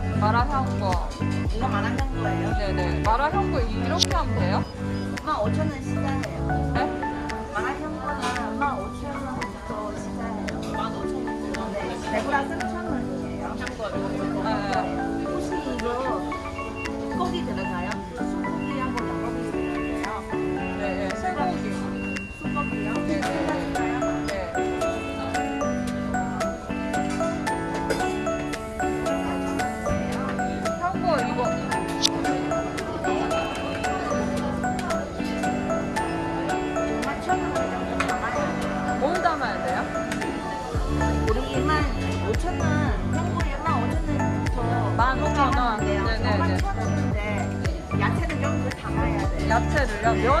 마라탕. 마라 향거 이거 마라탕 거예요? 네네 마라 향거 이렇게 하면 돼요? 15,000원 시작해요. 네? 마라탕 거는 15,000원부터 시작해요. 15,000원? 네. 대구라 3,000원이에요. 네. 혹시 이거 고기 들어가요? 소고기 한번 먹어보세요. 네, 네. 쇠고기 소고기요? 네, 네. 들어가요? 네. 담아야 돼 야채를요? 면...